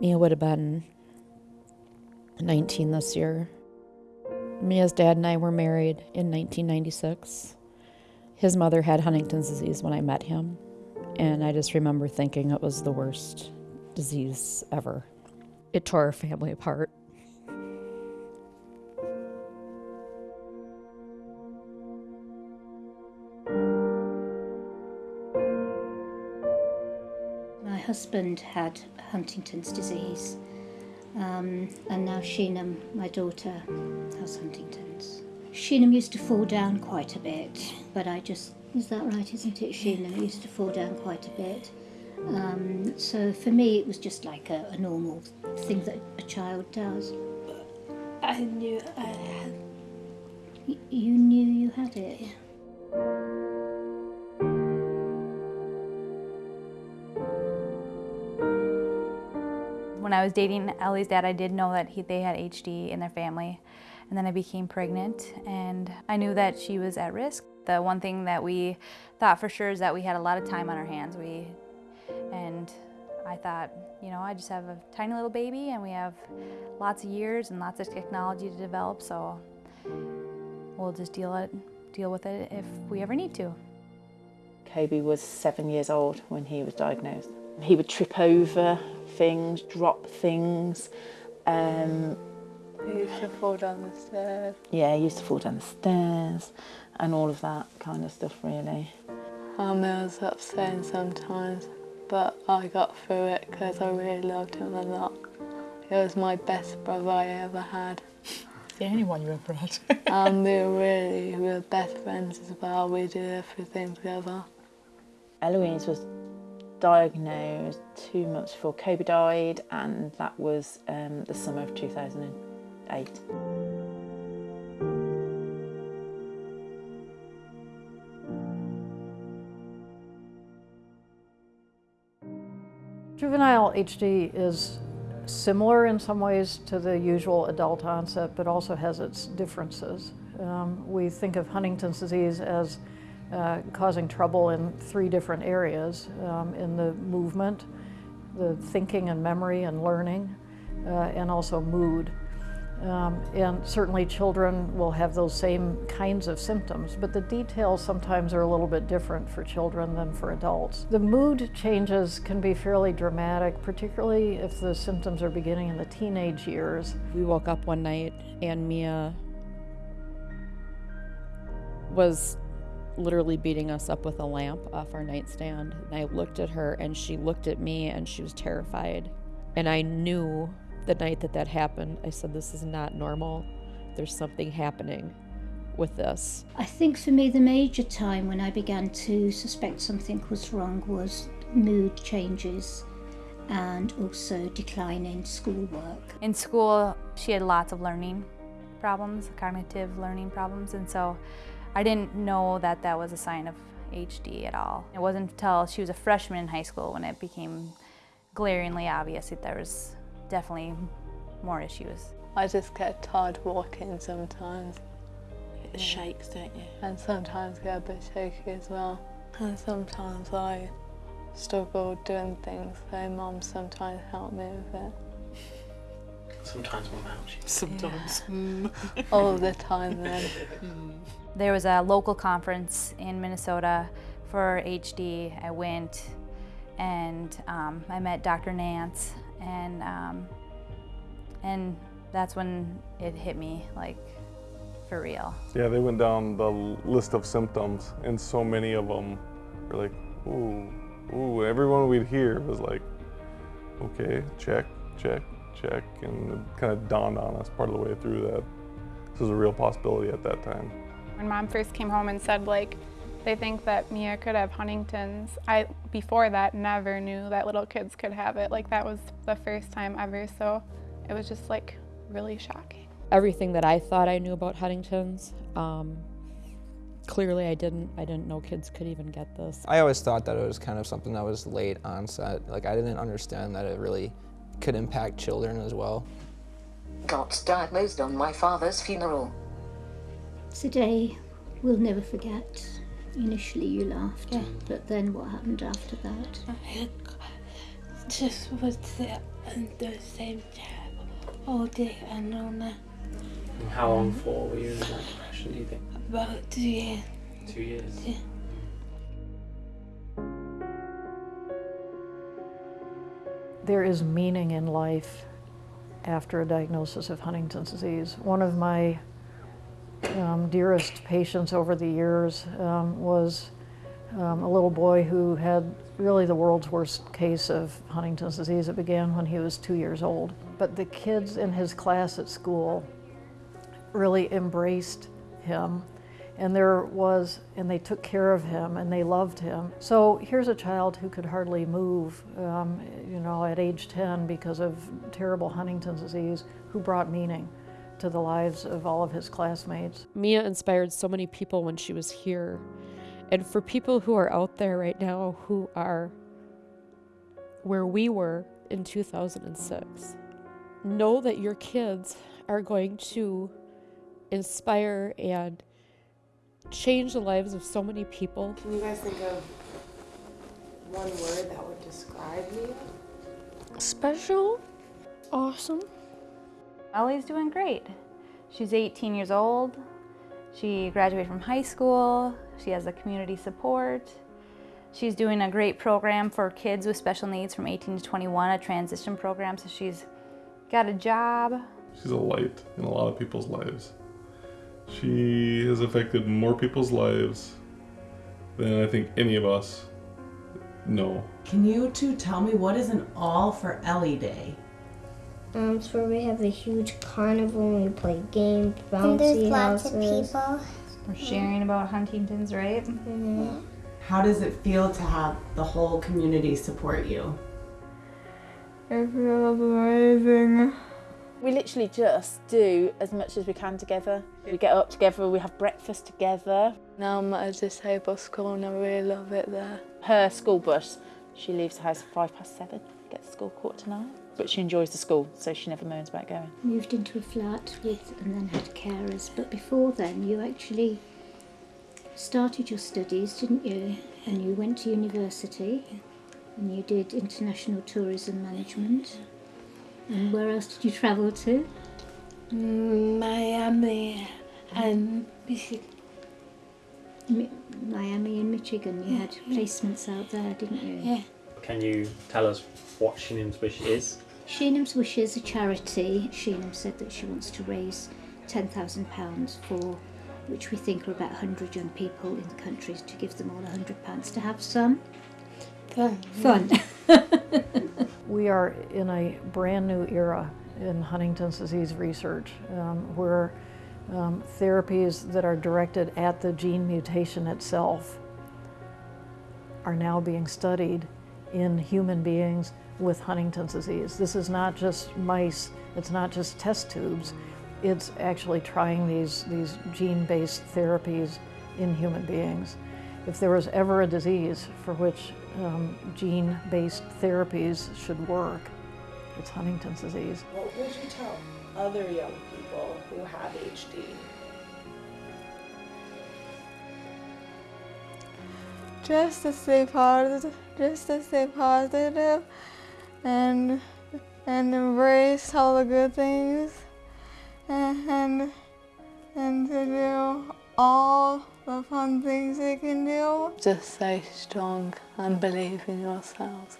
Mia would have been 19 this year. Mia's dad and I were married in 1996. His mother had Huntington's disease when I met him, and I just remember thinking it was the worst disease ever. It tore our family apart. Husband had Huntington's disease, um, and now Sheenam, my daughter, has Huntington's. Sheenam used to fall down quite a bit, but I just, is that right, isn't it? Sheenam used to fall down quite a bit. Um, so for me, it was just like a, a normal thing that a child does. I knew I had. You knew you had it. When I was dating Ellie's dad, I did know that he, they had HD in their family. And then I became pregnant and I knew that she was at risk. The one thing that we thought for sure is that we had a lot of time on our hands. We, and I thought, you know, I just have a tiny little baby and we have lots of years and lots of technology to develop, so we'll just deal, it, deal with it if we ever need to. Kobe was seven years old when he was diagnosed. He would trip over things, drop things. Um, He used to fall down the stairs. yeah, he used to fall down the stairs and all of that kind of stuff, really. Um, it was upsetting sometimes, but I got through it because I really loved him a lot. He was my best brother I ever had. The only one you ever had. And we were really, we were best friends as well. We did everything together. Eloise was diagnosed two months before Kobe died, and that was um, the summer of 2008. Juvenile HD is similar in some ways to the usual adult onset, but also has its differences. Um, we think of Huntington's disease as uh, causing trouble in three different areas, um, in the movement, the thinking and memory and learning, uh, and also mood. Um, and certainly children will have those same kinds of symptoms, but the details sometimes are a little bit different for children than for adults. The mood changes can be fairly dramatic, particularly if the symptoms are beginning in the teenage years. We woke up one night and Mia was literally beating us up with a lamp off our nightstand. And I looked at her and she looked at me and she was terrified. And I knew the night that that happened, I said, This is not normal. There's something happening with this. I think for me, the major time when I began to suspect something was wrong was mood changes and also decline in schoolwork. In school, she had lots of learning problems, cognitive learning problems, and so I didn't know that that was a sign of HD at all. It wasn't until she was a freshman in high school when it became glaringly obvious that there was definitely more issues. I just get tired walking sometimes, It shakes, don't you? and sometimes get a bit shaky as well. And sometimes I struggle doing things, so mum sometimes help me with it. Sometimes mum helps you. Sometimes. All the time then. There was a local conference in Minnesota for HD. I went and um, I met Dr. Nance and um, and that's when it hit me like for real. Yeah, they went down the list of symptoms, and so many of them were like, ooh, ooh. Everyone we'd hear was like, okay, check, check, check, and it kind of dawned on us part of the way through that this was a real possibility at that time. When mom first came home and said like they think that Mia could have Huntington's, I before that never knew that little kids could have it. Like that was the first time ever, so it was just like really shocking. Everything that I thought I knew about Huntington's, um, clearly I didn't. I didn't know kids could even get this. I always thought that it was kind of something that was late onset. Like I didn't understand that it really could impact children as well. Got diagnosed on my father's funeral. Today, we'll never forget. Initially, you laughed, but then what happened after that? I Just was there in the same chair all day and all night. And how long for were you in that depression, do you think? About two years. Two years? Yeah. There is meaning in life after a diagnosis of Huntington's disease. One of my um, dearest patients over the years um, was um, a little boy who had really the world's worst case of Huntington's disease. It began when he was two years old. But the kids in his class at school really embraced him and there was, and they took care of him and they loved him. So here's a child who could hardly move, um, you know, at age 10 because of terrible Huntington's disease, who brought meaning to the lives of all of his classmates. Mia inspired so many people when she was here. And for people who are out there right now who are where we were in 2006, know that your kids are going to inspire and change the lives of so many people. Can you guys think of one word that would describe me? Special. Awesome. Ellie's doing great. She's 18 years old. She graduated from high school. She has a community support. She's doing a great program for kids with special needs from 18 to 21, a transition program. So she's got a job. She's a light in a lot of people's lives. She has affected more people's lives than I think any of us know. Can you two tell me what is an All for Ellie Day? Um, it's where we have a huge carnival and we play games, bouncy And there's lots houses. of people. We're sharing about Huntington's, right? Mm-hmm. How does it feel to have the whole community support you? It feels amazing. We literally just do as much as we can together. We get up together, we have breakfast together. Now I'm at a disabled school and I really love it there. Her school bus, she leaves the house at five past seven, gets to school quarter to nine. But she enjoys the school, so she never moans about going. Moved into a flat with and then had carers. But before then, you actually started your studies, didn't you? And you went to university and you did international tourism management. And where else did you travel to? Mm, Miami and Michigan. Mi- Miami and Michigan. You had placements out there, didn't you? Yeah. Can you tell us what Sheenam's Wish is? Sheenam's Wishes, a charity. Sheenham said that she wants to raise £10,000 for which we think are about 100 young people in the country to give them all £100 to have some fun. Fun. We are in a brand new era in Huntington's disease research um, where um, therapies that are directed at the gene mutation itself are now being studied in human beings with Huntington's disease. This is not just mice, it's not just test tubes, it's actually trying these, these gene-based therapies in human beings. If there was ever a disease for which um, gene-based therapies should work, it's Huntington's disease. What would you tell other young people who have HD? Just to stay positive, just to stay positive and and embrace all the good things and and, and to do all the fun things you can do. Just stay strong and believe in yourselves.